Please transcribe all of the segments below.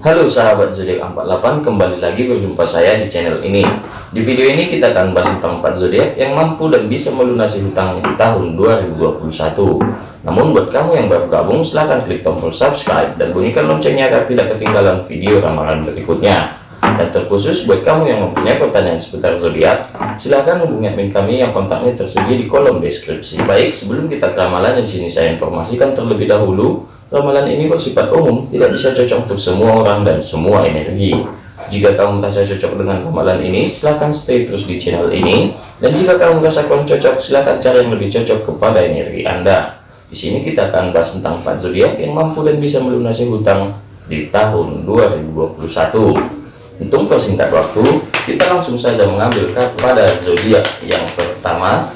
Halo sahabat zodiak 48 kembali lagi berjumpa saya di channel ini. Di video ini kita akan bahas tentang 4 zodiak yang mampu dan bisa melunasi hutangnya di tahun 2021 namun buat kamu yang baru gabung silahkan klik tombol subscribe dan bunyikan loncengnya agar tidak ketinggalan video ramalan berikutnya. Dan terkhusus buat kamu yang mempunyai pertanyaan seputar zodiak silahkan hubungi admin kami yang kontaknya tersedia di kolom deskripsi. Baik sebelum kita ke ramalan di sini saya informasikan terlebih dahulu Ramalan ini bersifat umum, tidak bisa cocok untuk semua orang dan semua energi. Jika kamu merasa cocok dengan ramalan ini, silahkan stay terus di channel ini. Dan jika kamu merasa kurang cocok, silahkan cari yang lebih cocok kepada energi Anda. Di sini kita akan bahas tentang 4 zodiak yang mampu dan bisa melunasi hutang di tahun 2021. Untuk persingkat waktu, kita langsung saja mengambil pada zodiak yang pertama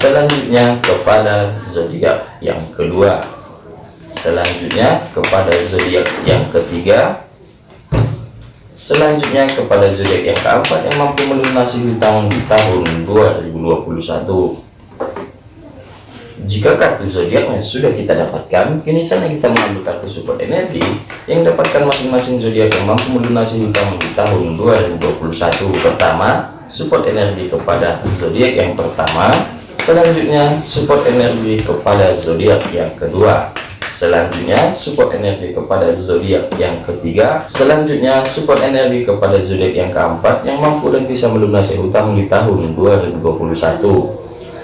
selanjutnya kepada zodiak yang kedua. Selanjutnya kepada zodiak yang ketiga. Selanjutnya kepada zodiak yang keempat yang mampu melunasi hutang di tahun 2021 jika kartu zodiaknya sudah kita dapatkan kini saatnya kita mengambil kartu support energi yang dapatkan masing-masing zodiak yang mampu melunasi hutang di tahun 2021 pertama support energi kepada zodiak yang pertama selanjutnya support energi kepada zodiak yang kedua. Selanjutnya support energi kepada zodiak yang ketiga. Selanjutnya support energi kepada zodiak yang keempat yang mampu dan bisa melunasi hutang di tahun 2021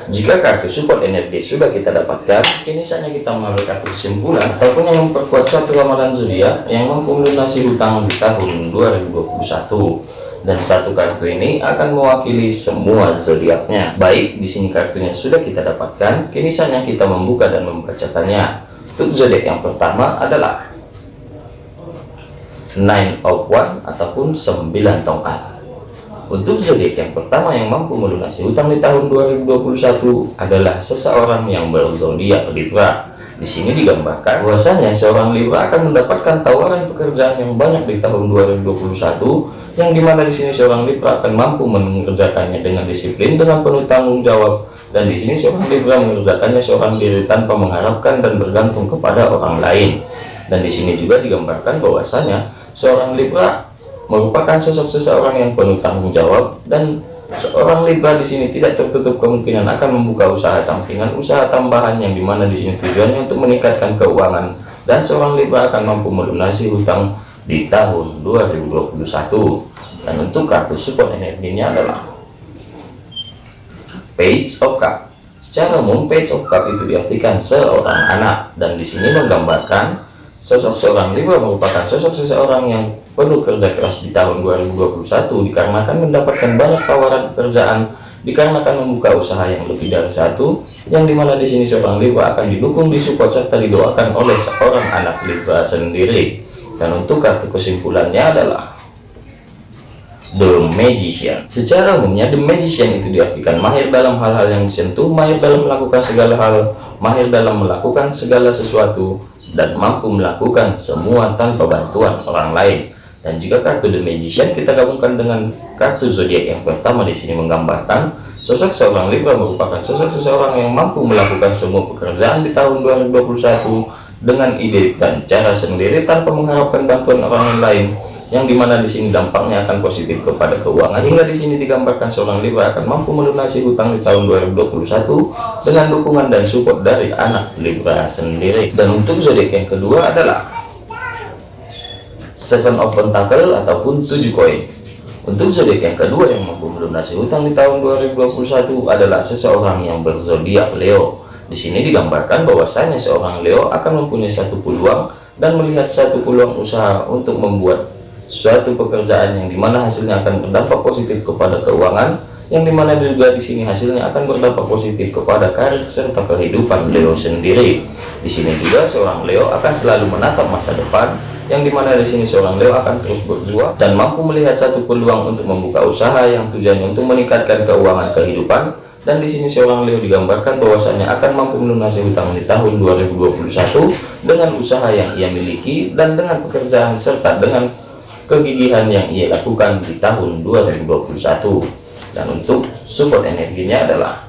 jika kartu support energi sudah kita dapatkan kini saatnya kita mengambil kartu kesimpulan ataupun yang memperkuat suatu ramalan zodiak yang mampu melunasi hutang di tahun 2021 dan satu kartu ini akan mewakili semua zodiaknya. Baik, di sini kartunya sudah kita dapatkan, kini saatnya kita membuka dan membacakannya. Untuk zodiak yang pertama adalah Nine of One ataupun 9 tongkat. Untuk zodiak yang pertama yang mampu melunasi hutang di tahun 2021 adalah seseorang yang berzodiak Libra di sini digambarkan bahwasanya seorang Libra akan mendapatkan tawaran pekerjaan yang banyak di tahun 2021 yang di mana di sini seorang Libra akan mampu mengerjakannya dengan disiplin dengan penuh tanggung jawab. Dan di sini seorang Libra mengerjakannya seorang diri tanpa mengharapkan dan bergantung kepada orang lain. Dan di sini juga digambarkan bahwasanya seorang Libra merupakan sosok seseorang yang penuh tanggung jawab dan Seorang Libra di sini tidak tertutup kemungkinan akan membuka usaha sampingan, usaha tambahan yang di mana di sini tujuannya untuk meningkatkan keuangan dan seorang Libra akan mampu melunasi hutang di tahun 2021. Dan untuk kartu support energinya adalah Page of Cup. Secara umum Page of Cup itu diartikan seorang anak dan di sini menggambarkan sosok seorang Libra merupakan sosok seseorang yang penuh kerja keras di tahun 2021 dikarenakan mendapatkan banyak tawaran pekerjaan dikarenakan membuka usaha yang lebih dari satu yang di mana di sini seorang Libra akan didukung disupport serta didoakan oleh seorang anak Libra sendiri. Dan untuk kartu kesimpulannya adalah The Magician. Secara umumnya The Magician itu diartikan mahir dalam hal-hal yang disentuh mahir dalam melakukan segala hal mahir dalam melakukan segala sesuatu dan mampu melakukan semua tanpa bantuan orang lain dan jika kartu The Magician kita gabungkan dengan kartu zodiak yang pertama di sini menggambarkan sosok seorang Libra merupakan sosok seseorang yang mampu melakukan semua pekerjaan di tahun 2021 dengan ide dan cara sendiri tanpa mengharapkan bantuan orang lain yang di mana di sini dampaknya akan positif kepada keuangan. Hingga di sini digambarkan seorang Libra akan mampu melunasi hutang di tahun 2021 dengan dukungan dan support dari anak Libra sendiri. Dan untuk zodiak yang kedua adalah seven of pentacle ataupun tujuh koin. Untuk zodiak yang kedua yang mampu melunasi hutang di tahun 2021 adalah seseorang yang berzodiak Leo. Di sini digambarkan bahwasanya seorang Leo akan mempunyai satu peluang dan melihat satu peluang usaha untuk membuat suatu pekerjaan yang di mana hasilnya akan berdampak positif kepada keuangan yang di mana juga di sini hasilnya akan berdampak positif kepada karir serta kehidupan Leo sendiri. Di sini juga seorang Leo akan selalu menatap masa depan yang di mana di sini seorang Leo akan terus berjuang dan mampu melihat satu peluang untuk membuka usaha yang tujuannya untuk meningkatkan keuangan kehidupan dan di sini seorang Leo digambarkan bahwasanya akan mampu melunasi hutang di tahun 2021 dengan usaha yang ia miliki dan dengan pekerjaan serta dengan kegigihan yang ia lakukan di tahun 2021 dan untuk support energinya adalah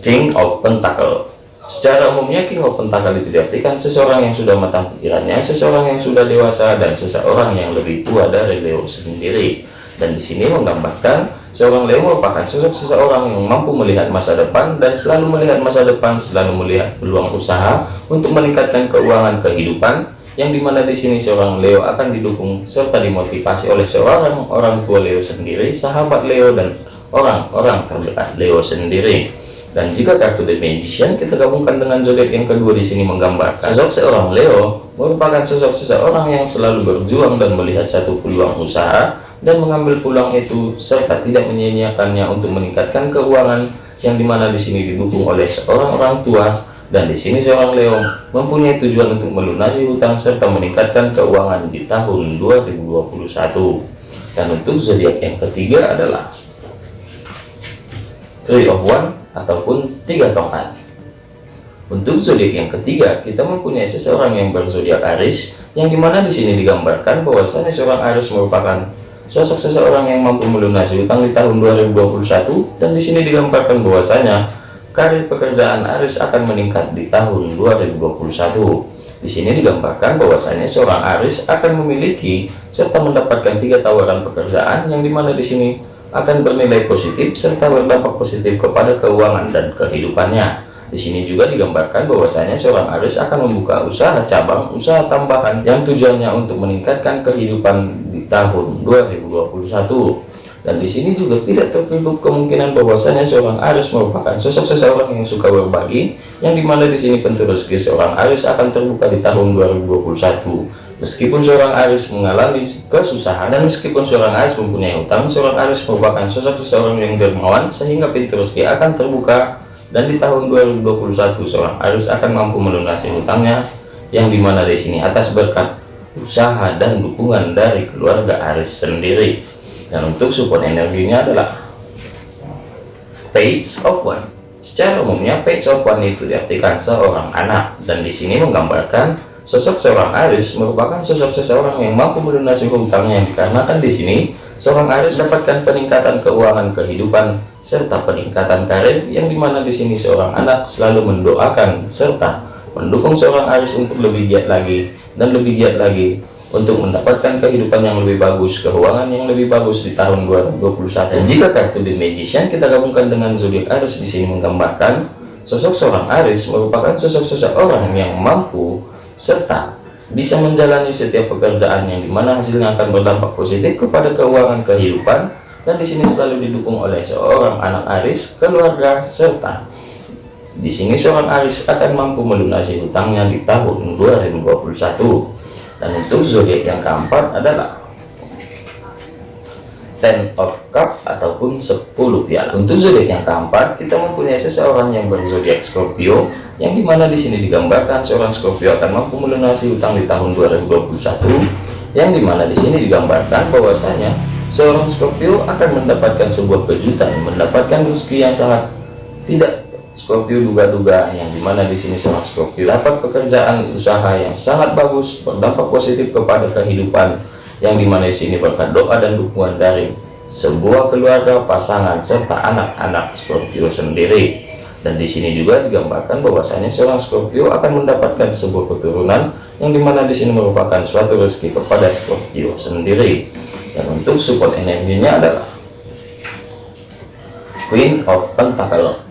King of Pentacle Secara umumnya King of Pentacle itu diartikan seseorang yang sudah matang pikirannya, seseorang yang sudah dewasa, dan seseorang yang lebih tua dari Leo sendiri. Dan di sini menggambarkan seorang Leo merupakan sosok seseorang yang mampu melihat masa depan dan selalu melihat masa depan, selalu melihat peluang usaha untuk meningkatkan keuangan kehidupan, yang di mana di sini seorang Leo akan didukung serta dimotivasi oleh seorang orang tua Leo sendiri, sahabat Leo, dan orang-orang terdekat Leo sendiri. Dan jika kartu The Magician kita gabungkan dengan zodiak yang kedua di sini menggambarkan sosok seorang Leo merupakan sosok seseorang yang selalu berjuang dan melihat satu peluang usaha dan mengambil peluang itu serta tidak menyia-nyiakannya untuk meningkatkan keuangan yang di mana di sini didukung oleh seorang orang tua dan di sini seorang Leo mempunyai tujuan untuk melunasi hutang serta meningkatkan keuangan di tahun 2021 dan untuk zodiak yang ketiga adalah Three of One ataupun tiga tongkat. Untuk zodiak yang ketiga, kita mempunyai seseorang yang berzodiak Aries, yang di mana di sini digambarkan bahwasanya seorang Aries merupakan sosok seseorang yang mampu melunasi utang di tahun 2021, dan di sini digambarkan bahwasanya karir pekerjaan Aries akan meningkat di tahun 2021. Di sini digambarkan bahwasanya seorang Aries akan memiliki serta mendapatkan tiga tawaran pekerjaan, yang di mana di sini akan bernilai positif serta berdampak positif kepada keuangan dan kehidupannya. Di sini juga digambarkan bahwasanya seorang Aries akan membuka usaha cabang, usaha tambahan yang tujuannya untuk meningkatkan kehidupan di tahun 2021. Dan di sini juga tidak tertutup kemungkinan bahwasanya seorang Aries merupakan sosok seseorang yang suka berbagi, yang di mana di sini pintu rezeki seorang Aries akan terbuka di tahun 2021 Meskipun seorang Aris mengalami kesusahan dan meskipun seorang Aris mempunyai utang, seorang Aris merupakan sosok seseorang yang dermawan sehingga pintu rezeki akan terbuka dan di tahun 2021 seorang Aris akan mampu melunasi utangnya yang di mana di sini atas berkat usaha dan dukungan dari keluarga Aris sendiri. Dan untuk support energinya adalah Page of One. Secara umumnya Page of One itu diartikan seorang anak dan di sini menggambarkan Sosok seorang Aris merupakan sosok seseorang yang mampu melunasi hutangnya dikarenakan di sini seorang Aris dapatkan peningkatan keuangan kehidupan serta peningkatan karir yang di mana di sini seorang anak selalu mendoakan serta mendukung seorang Aris untuk lebih giat lagi dan lebih giat lagi untuk mendapatkan kehidupan yang lebih bagus, keuangan yang lebih bagus di tahun 2021. Dan jika kartu The Magician kita gabungkan dengan zodiak Aris di sini menggambarkan sosok seorang Aris merupakan sosok seseorang yang mampu serta bisa menjalani setiap pekerjaan yang di mana hasilnya akan berdampak positif kepada keuangan kehidupan dan di sini selalu didukung oleh seorang anak Aris, keluarga, serta di sini seorang Aris akan mampu melunasi hutangnya di tahun 2021 dan untuk zodiak yang keempat adalah ten of cup ataupun 10 piala. Untuk zodiak yang keempat kita mempunyai seseorang yang berzodiak Scorpio yang di mana di sini digambarkan seorang Scorpio akan mampu melunasi utang di tahun 2021 yang di mana di sini digambarkan bahwasanya seorang Scorpio akan mendapatkan sebuah kejutan mendapatkan rezeki yang sangat tidak Scorpio duga-duga yang di mana di sini seorang Scorpio. Dapat pekerjaan usaha yang sangat bagus berdampak positif kepada kehidupan yang di mana di sini berkat doa dan dukungan dari sebuah keluarga pasangan serta anak-anak Scorpio sendiri. Dan di sini juga digambarkan bahwasanya seorang Scorpio akan mendapatkan sebuah keturunan yang di mana di sini merupakan suatu rezeki kepada Scorpio sendiri. Dan untuk support energinya adalah Queen of Pentacle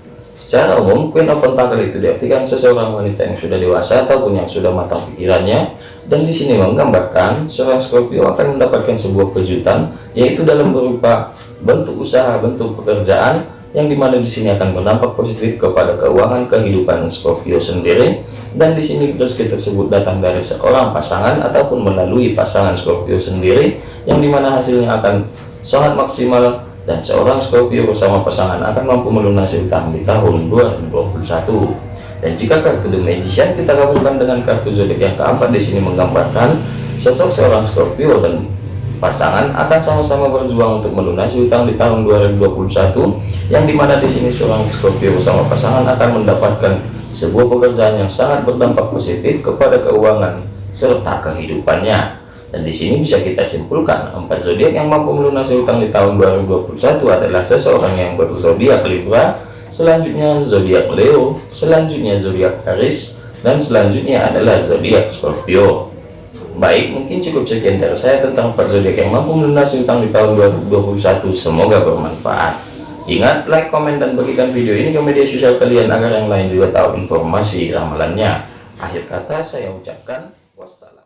secara umum Queen of Pentacle itu diartikan seseorang wanita yang sudah dewasa ataupun yang sudah matang pikirannya. Dan di sini menggambarkan seorang Scorpio akan mendapatkan sebuah kejutan yaitu dalam berupa bentuk usaha bentuk pekerjaan yang di mana di sini akan berdampak positif kepada keuangan kehidupan Scorpio sendiri. Dan di sini rezeki tersebut datang dari seorang pasangan ataupun melalui pasangan Scorpio sendiri yang di mana hasilnya akan sangat maksimal dan seorang Scorpio bersama pasangan akan mampu melunasi utang di tahun 2021 dan jika kartu The Magician kita gabungkan dengan kartu zodiak yang keempat di sini menggambarkan sosok seorang Scorpio dan pasangan akan sama-sama berjuang untuk melunasi utang di tahun 2021 yang di mana di sini seorang Scorpio bersama pasangan akan mendapatkan sebuah pekerjaan yang sangat berdampak positif kepada keuangan serta kehidupannya dan di sini bisa kita simpulkan empat zodiak yang mampu melunasi utang di tahun 2021 adalah seseorang yang berzodiak Libra selanjutnya zodiak Leo, selanjutnya zodiak Aries, dan selanjutnya adalah zodiak Scorpio. Baik, mungkin cukup sekian dari saya tentang empat zodiak yang mampu melunasi utang di tahun 2021. Semoga bermanfaat. Ingat, like, komen, dan bagikan video ini ke media sosial kalian agar yang lain juga tahu informasi ramalannya. Akhir kata saya ucapkan wassalam.